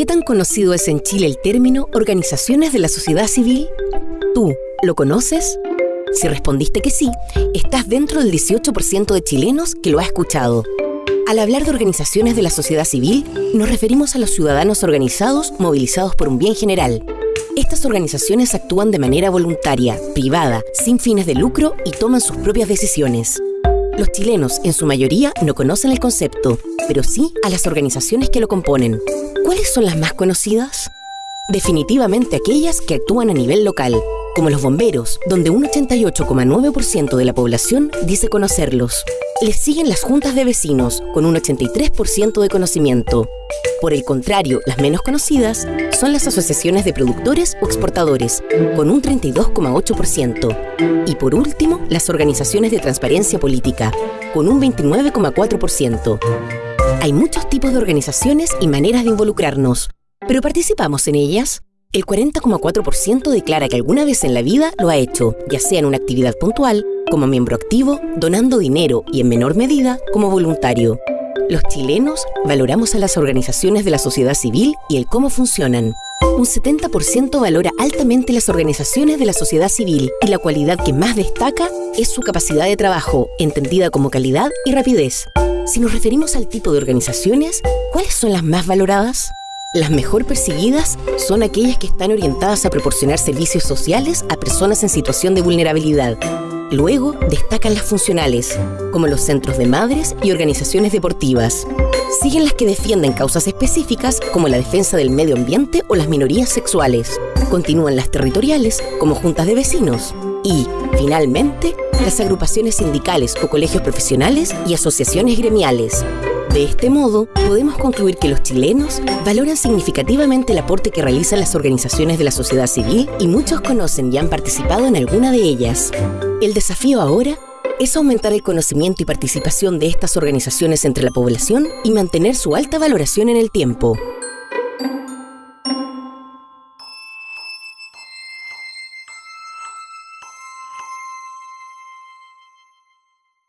¿Qué tan conocido es en Chile el término organizaciones de la sociedad civil? ¿Tú lo conoces? Si respondiste que sí, estás dentro del 18% de chilenos que lo ha escuchado. Al hablar de organizaciones de la sociedad civil, nos referimos a los ciudadanos organizados movilizados por un bien general. Estas organizaciones actúan de manera voluntaria, privada, sin fines de lucro y toman sus propias decisiones. Los chilenos, en su mayoría, no conocen el concepto, pero sí a las organizaciones que lo componen. ¿Cuáles son las más conocidas? Definitivamente aquellas que actúan a nivel local, como los bomberos, donde un 88,9% de la población dice conocerlos. Les siguen las juntas de vecinos, con un 83% de conocimiento. Por el contrario, las menos conocidas son las asociaciones de productores o exportadores, con un 32,8%. Y por último, las organizaciones de transparencia política, con un 29,4%. Hay muchos tipos de organizaciones y maneras de involucrarnos, pero ¿participamos en ellas? El 40,4% declara que alguna vez en la vida lo ha hecho, ya sea en una actividad puntual, como miembro activo, donando dinero y en menor medida como voluntario. Los chilenos valoramos a las organizaciones de la sociedad civil y el cómo funcionan. Un 70% valora altamente las organizaciones de la sociedad civil y la cualidad que más destaca es su capacidad de trabajo, entendida como calidad y rapidez. Si nos referimos al tipo de organizaciones, ¿cuáles son las más valoradas? Las mejor perseguidas son aquellas que están orientadas a proporcionar servicios sociales a personas en situación de vulnerabilidad. Luego destacan las funcionales, como los centros de madres y organizaciones deportivas. Siguen las que defienden causas específicas, como la defensa del medio ambiente o las minorías sexuales. Continúan las territoriales, como juntas de vecinos. Y, finalmente, las agrupaciones sindicales o colegios profesionales y asociaciones gremiales. De este modo, podemos concluir que los chilenos valoran significativamente el aporte que realizan las organizaciones de la sociedad civil y muchos conocen y han participado en alguna de ellas. El desafío ahora es aumentar el conocimiento y participación de estas organizaciones entre la población y mantener su alta valoración en el tiempo.